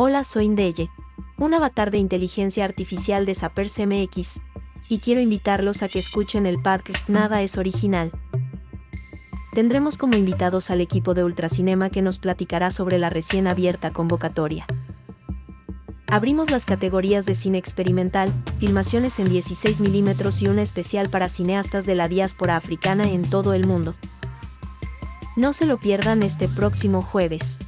Hola, soy Indeye, un avatar de inteligencia artificial de Sapers MX, y quiero invitarlos a que escuchen el podcast Nada es original. Tendremos como invitados al equipo de Ultracinema que nos platicará sobre la recién abierta convocatoria. Abrimos las categorías de cine experimental, filmaciones en 16 milímetros y una especial para cineastas de la diáspora africana en todo el mundo. No se lo pierdan este próximo jueves.